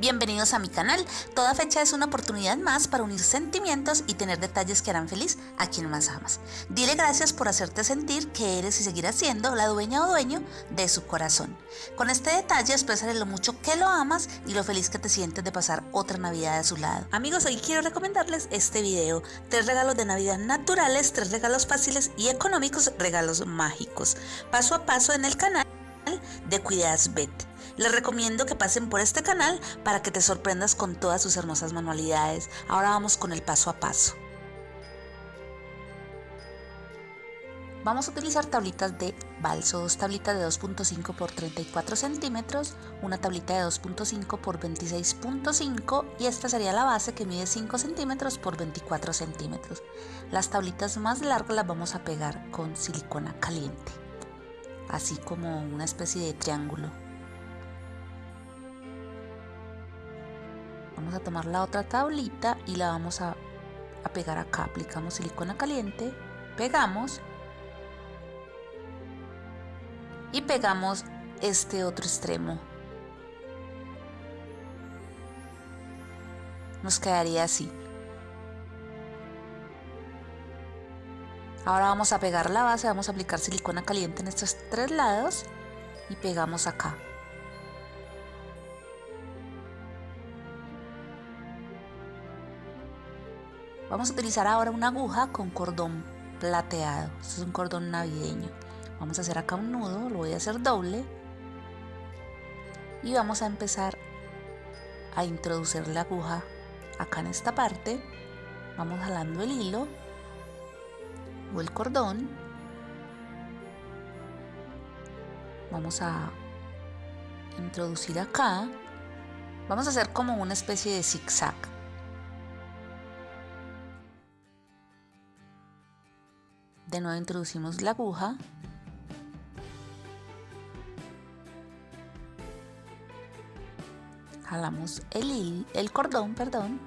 Bienvenidos a mi canal. Toda fecha es una oportunidad más para unir sentimientos y tener detalles que harán feliz a quien más amas. Dile gracias por hacerte sentir que eres y seguirás siendo la dueña o dueño de su corazón. Con este detalle expresaré lo mucho que lo amas y lo feliz que te sientes de pasar otra Navidad a su lado. Amigos, hoy quiero recomendarles este video. Tres regalos de Navidad naturales, tres regalos fáciles y económicos, regalos mágicos. Paso a paso en el canal de Cuidadas Bet. Les recomiendo que pasen por este canal para que te sorprendas con todas sus hermosas manualidades. Ahora vamos con el paso a paso. Vamos a utilizar tablitas de balso, dos tablitas de 2.5 por 34 centímetros, una tablita de 2.5 por 26.5 y esta sería la base que mide 5 centímetros por 24 centímetros. Las tablitas más largas las vamos a pegar con silicona caliente, así como una especie de triángulo. Vamos a tomar la otra tablita y la vamos a, pegar acá. Aplicamos silicona caliente, pegamos y pegamos este otro extremo. Nos quedaría así. Ahora vamos a pegar la base, vamos a aplicar silicona caliente en estos tres lados y pegamos acá. Vamos a utilizar ahora una aguja con cordón plateado. Es un cordón navideño. Vamos a hacer acá un nudo, lo voy a hacer doble. Y vamos a empezar a introducir la aguja acá en esta parte. Vamos jalando el hilo o el cordón. Vamos a introducir acá. Vamos a hacer como una especie de zigzag. De nuevo introducimos la aguja. Jalamos el, el cordón, perdón.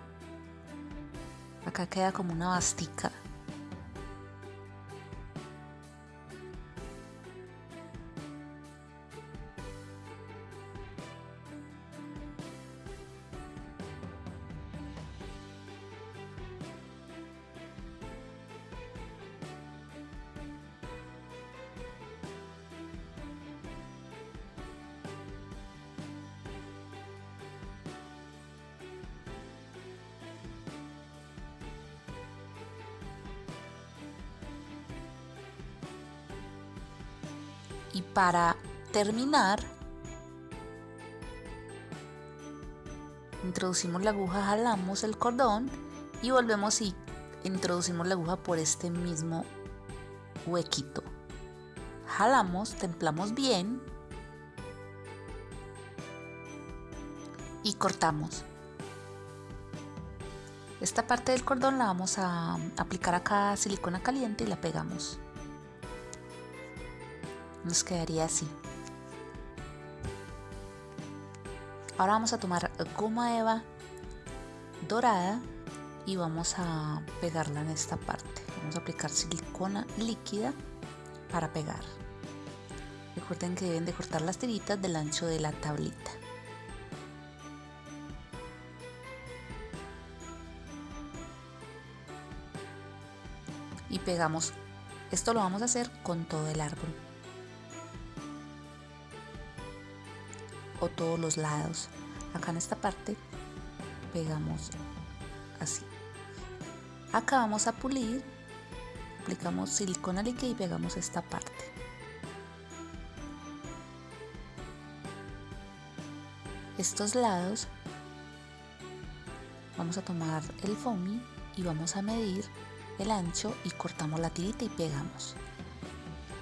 Acá queda como una bastica. Y para terminar introducimos la aguja, jalamos el cordón y volvemos y introducimos la aguja por este mismo huequito. Jalamos, templamos bien y cortamos. Esta parte del cordón la vamos a aplicar acá silicona caliente y la pegamos nos quedaría así. Ahora vamos a tomar goma eva dorada y vamos a pegarla en esta parte. Vamos a aplicar silicona líquida para pegar. Recuerden que deben de cortar las tiritas del ancho de la tablita. Y pegamos. Esto lo vamos a hacer con todo el árbol. Todos los lados. Acá en esta parte pegamos así. Acá vamos a pulir, aplicamos silicona líquida y pegamos esta parte. Estos lados vamos a tomar el foamy y vamos a medir el ancho y cortamos la tirita y pegamos.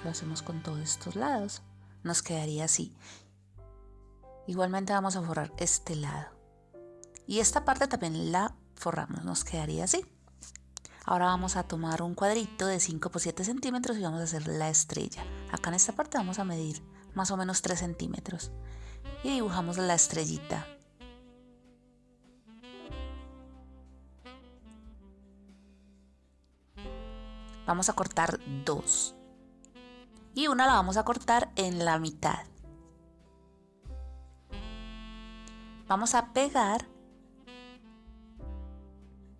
Lo hacemos con todos estos lados. Nos quedaría así. Igualmente vamos a forrar este lado. Y esta parte también la forramos, nos quedaría así. Ahora vamos a tomar un cuadrito de 5 por 7 centímetros y vamos a hacer la estrella. Acá en esta parte vamos a medir más o menos 3 centímetros. Y dibujamos la estrellita. Vamos a cortar dos. Y una la vamos a cortar en la mitad. Vamos a pegar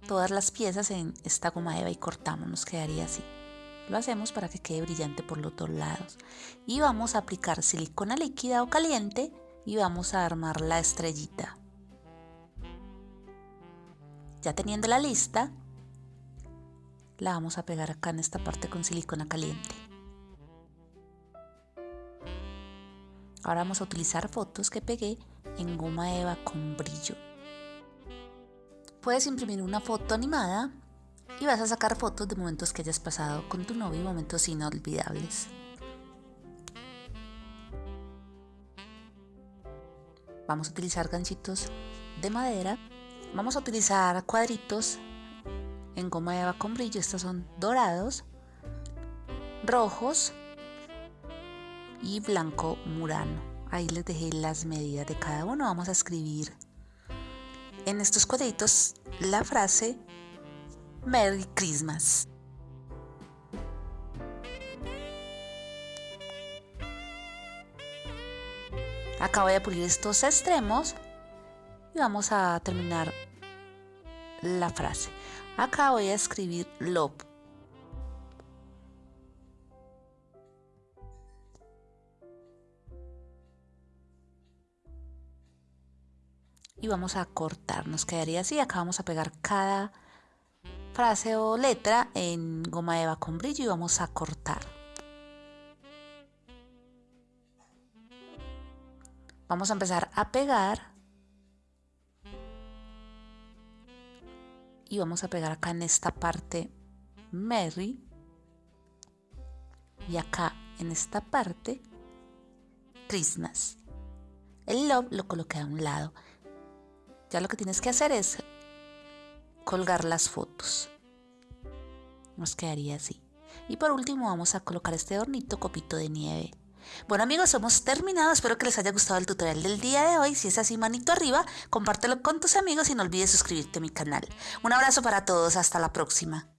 todas las piezas en esta goma eva y cortamos, nos quedaría así. Lo hacemos para que quede brillante por los dos lados. Y vamos a aplicar silicona líquida o caliente y vamos a armar la estrellita. Ya teniendo la lista, la vamos a pegar acá en esta parte con silicona caliente. Ahora vamos a utilizar fotos que pegué en goma eva con brillo. Puedes imprimir una foto animada y vas a sacar fotos de momentos que hayas pasado con tu novio, momentos inolvidables. Vamos a utilizar ganchitos de madera. Vamos a utilizar cuadritos en goma eva con brillo. Estos son dorados, rojos y blanco murano. Ahí les dejé las medidas de cada uno. Vamos a escribir en estos cuadritos la frase Merry Christmas. Acá voy a pulir estos extremos y vamos a terminar la frase. Acá voy a escribir love. Y vamos a cortar, nos quedaría así. Acá vamos a pegar cada frase o letra en goma eva con brillo y vamos a cortar. Vamos a empezar a pegar y vamos a pegar acá en esta parte Merry y acá en esta parte Christmas. El love lo coloqué a un lado. Ya lo que tienes que hacer es colgar las fotos. Nos quedaría así. Y por último vamos a colocar este hornito copito de nieve. Bueno amigos, hemos terminado. Espero que les haya gustado el tutorial del día de hoy. Si es así, manito arriba, compártelo con tus amigos y no olvides suscribirte a mi canal. Un abrazo para todos. Hasta la próxima.